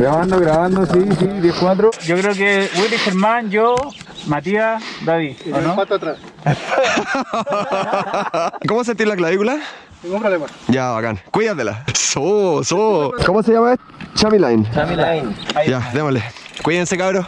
Grabando, grabando, sí, sí, 10-4. Yo creo que Willy, Germán, yo, Matías, David. ¿o no? atrás. ¿Cómo sentís la clavícula? Un problema. Ya, bacán. Cuídatela. So, so. ¿Cómo se llama esto? Chami Line. Sammy Line. Ya, démosle. Cuídense, cabros.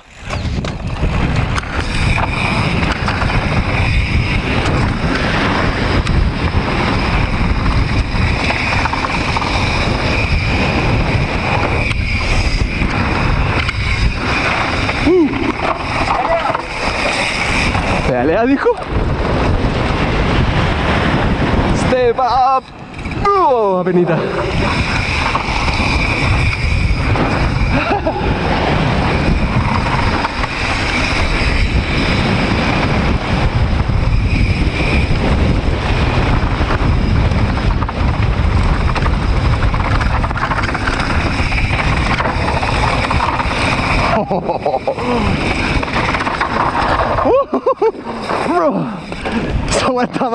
Pedalea, dijo. Step up. Oh, apenita.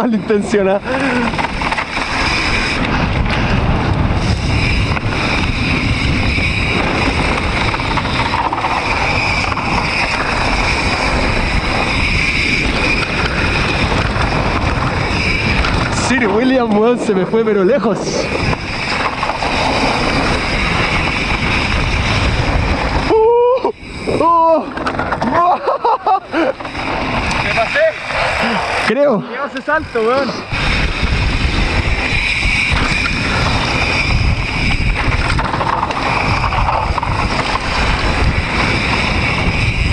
Malintencionada. Sir William, weón, se me fue pero lejos. Uh, oh, ¿Qué pasé? Creo. ¿Qué ese salto, weón?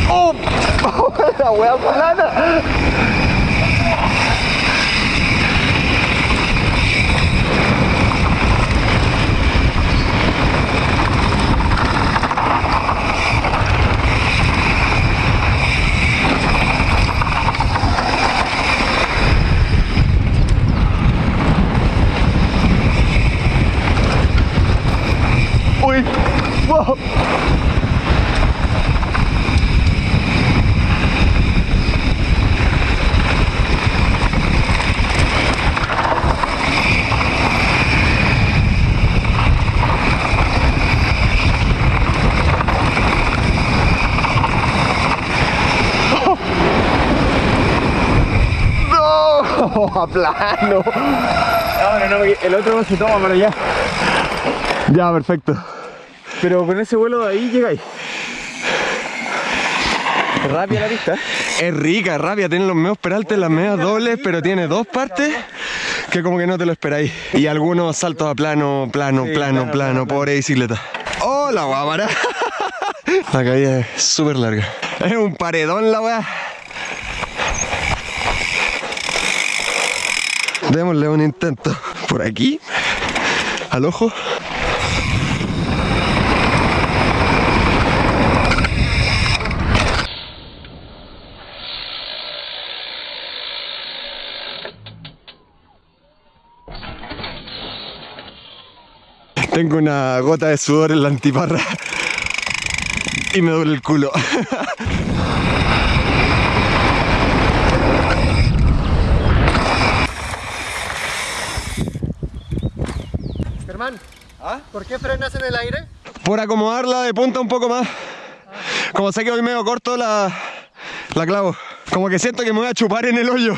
¡Oh! La wea plana. Uy, wow. No, a plano. No, no, no, el otro no se toma para allá. Ya, perfecto. Pero con ese vuelo de ahí llegáis. Rápida la pista. Es rica, rápida, tiene los medios peraltes, las medias dobles, pero tiene dos partes que como que no te lo esperáis. Y algunos saltos a plano, plano, Sí, plano, plano, pobre bicicleta. ¡Oh, la guámara! La caída es súper larga. Es un paredón la weá. Démosle un intento. Por aquí. Al ojo. Tengo una gota de sudor en la antiparra y me duele el culo. Germán, ¿por qué frenas en el aire? Por acomodarla de punta un poco más. Como sé que hoy medio corto la, la clavo. Como que siento que me voy a chupar en el hoyo.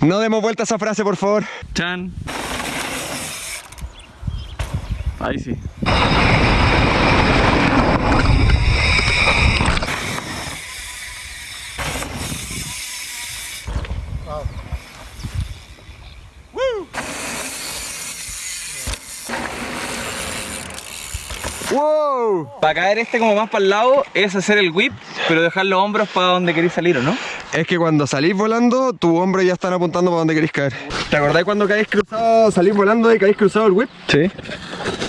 No demos vuelta a esa frase, por favor. Chan. Ahí sí. ¡Wow! Para caer este como más para el lado es hacer el whip, pero dejar los hombros para donde queréis salir, ¿o no? Es que cuando salís volando, tus hombros ya están apuntando para donde queréis caer. ¿Te acordáis cuando caís cruzado, salís volando y caís cruzado el whip? Sí.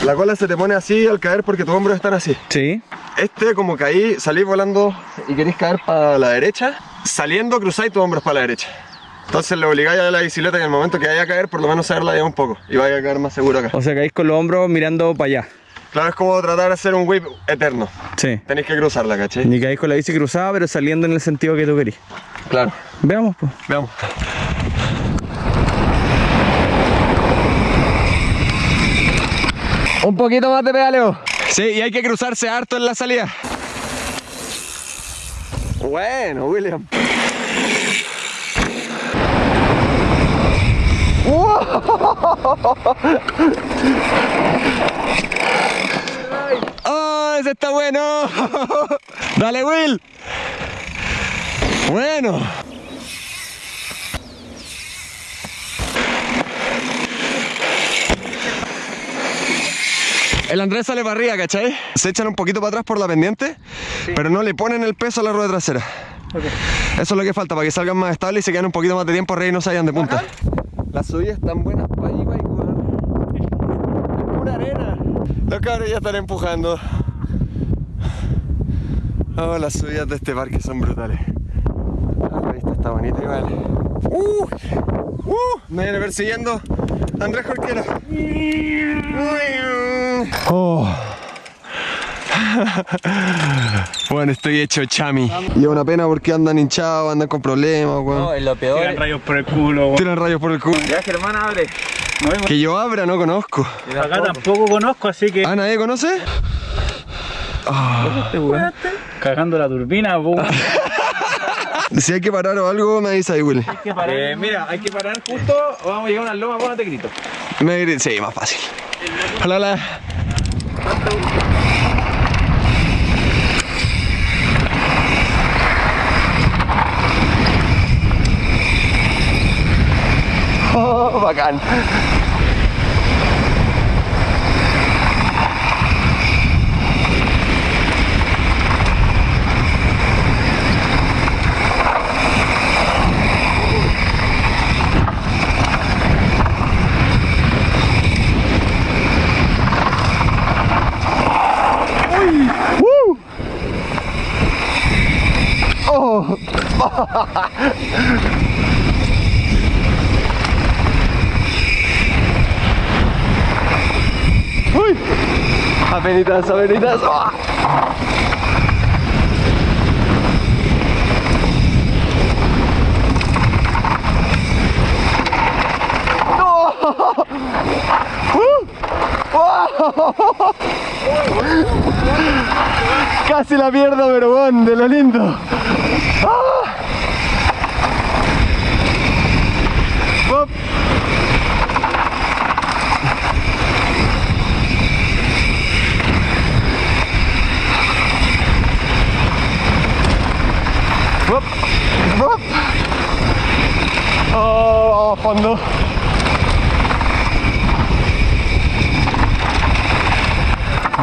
La cola se te pone así al caer porque tus hombros están así. Sí. Este, como caí, salís volando y queréis caer para la derecha, saliendo cruzáis tus hombros para la derecha. Entonces le obligáis a la bicicleta que en el momento que vaya a caer, por lo menos saberla ya un poco y vaya a caer más seguro acá. O sea, caéis con los hombros mirando para allá. Claro, es como tratar de hacer un whip eterno. Sí. Tenéis que cruzarla, ¿cachai? Ni caéis con la bici cruzada, pero saliendo en el sentido que tú querís. Claro. Veamos, pues. Veamos. Un poquito más de pedaleo. Sí, y hay que cruzarse harto en la salida. Bueno, William. ¡Oh, está bueno! ¡Dale, Will! Bueno. El Andrés sale para arriba, ¿cachai? Se echan un poquito para atrás por la pendiente, pero no le ponen el peso a la rueda trasera. Eso es lo que falta, para que salgan más estables y se queden un poquito más de tiempo arriba y no se vayan de punta. Las subidas están buenas para ahí, para ahí. Es pura arena. Los cabros ya están empujando. Oh, las subidas de este parque son brutales. Ah, la vista está bonita igual. ¡Uh! ¡Uh! Me viene persiguiendo Andrés Jorquera. Oh. Bueno, estoy hecho chami. Y es una pena porque andan hinchados, andan con problemas, weón. No, es lo peor. Tiran rayos por el culo, weón. Tiran rayos por el culo. Ya, Germán, abre. Que yo abra, no conozco. Acá tampoco conozco, así que. ¿Ah, nadie conoce? Cagando la turbina. Si hay que parar o algo, me avisa ahí, Willy. Eh, mira, hay que parar justo o vamos a llegar a una loma, ponte grito. Me gri- Sí, más fácil. Hola, hola. Oh, bacán. Apenitas, apenitas. ¡Ah! ¡Uh! ¡Oh! Casi la pierdo, pero bueno, de lo lindo. ¡Ah! Fondo.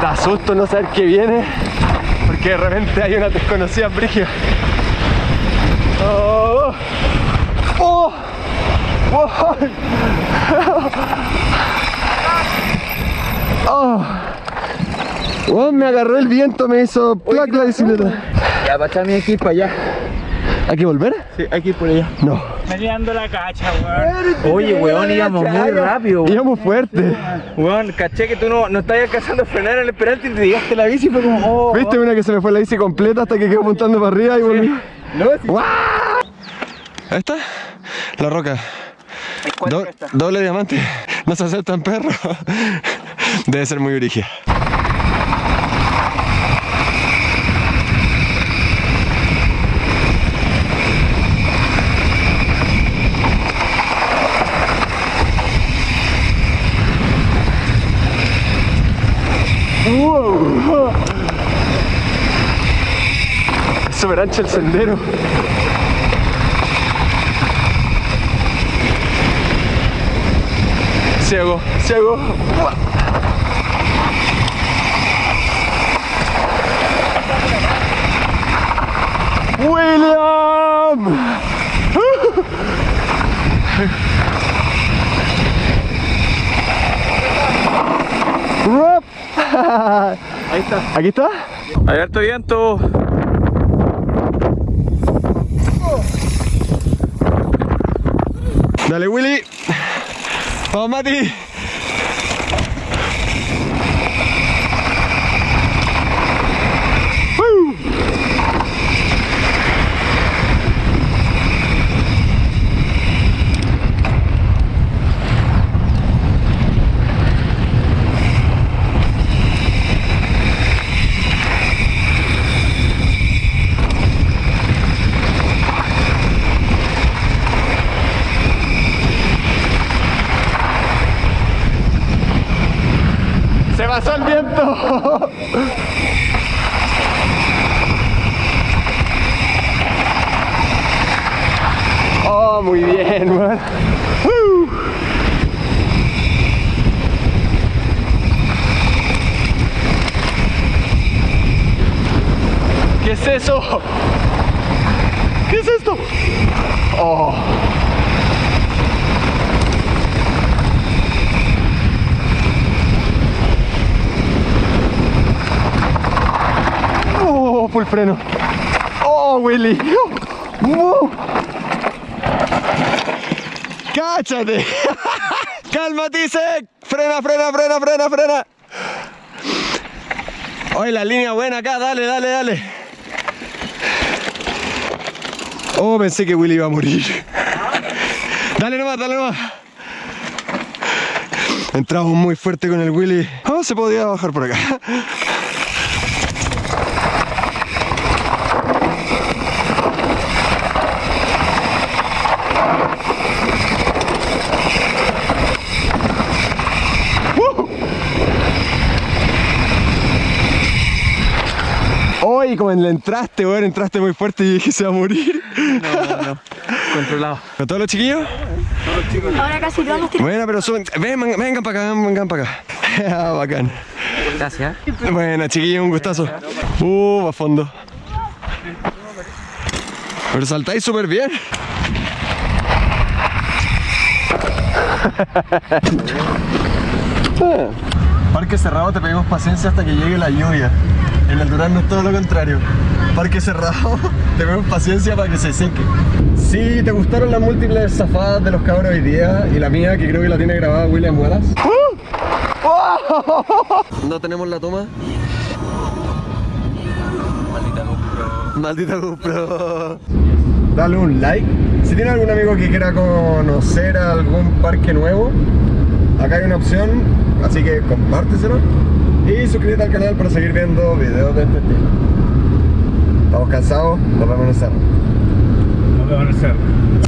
Da susto no saber qué viene, porque de repente hay una desconocida brigia. Oh, oh, oh, oh. Oh, me agarró el viento, me hizo plac la bicicleta. Ya, para echar mi equipo allá. ¿Hay que volver? Sí, hay que ir por allá. No. Mediando la cacha, weón. Oye, weón, íbamos muy rápido. weón. Íbamos fuerte. Weón, caché que tú no, no estabas alcanzando a frenar en el esperante y te llegaste la bici y fue como, oh. ¿Viste una que se me fue la bici completa hasta que quedó apuntando para arriba y volví? No, sí. Está, la roca. Do- doble diamante. No se aceptan perros. Debe ser muy origen. Wow. Ancho el sendero. Ciego, ciego. William. Ahí está. Aquí está. Hay harto viento. Dale, Willy. Vamos, Mati. ¡Woo! ¡Se pasó el Oh, muy bien. Uh. ¿Qué es eso? ¿Qué es esto? Oh. Oh, full freno. Oh, Willy. Uh. ¡Cáchate! ¡Cálmate, Isaac! ¡Frena, frena, frena, frena, frena! Oye, la línea buena acá, dale, dale, dale. Oh, pensé que Willy iba a morir. Dale nomás, dale nomás. Entramos muy fuerte con el Willy. Oh, se podía bajar por acá. Entraste, weón, entraste muy fuerte y dije se va a morir. No, no, controlado. ¿Con todos los chiquillos? Ahora casi todos los Bueno, pero suben, ven, vengan, vengan para acá, vengan para acá. Ah, Bacán. Gracias. Bueno, chiquillos, un gustazo. Uh, a fondo. Pero saltáis súper bien. Parque cerrado, te pedimos paciencia hasta que llegue la lluvia. En el Durán no es todo lo contrario. Parque cerrado, te pedimos paciencia para que se seque. Si te gustaron las múltiples zafadas de los cabros hoy día y la mía, que creo que la tiene grabada William Wallace. No tenemos la toma. Maldita GoPro. Dale un like. Si tiene algún amigo que quiera conocer algún parque nuevo, acá hay una opción, así que compárteselo. Y suscríbete al canal para seguir viendo videos de este estilo. Estamos cansados, nos vemos en el cerro. Nos vemos en el cerro.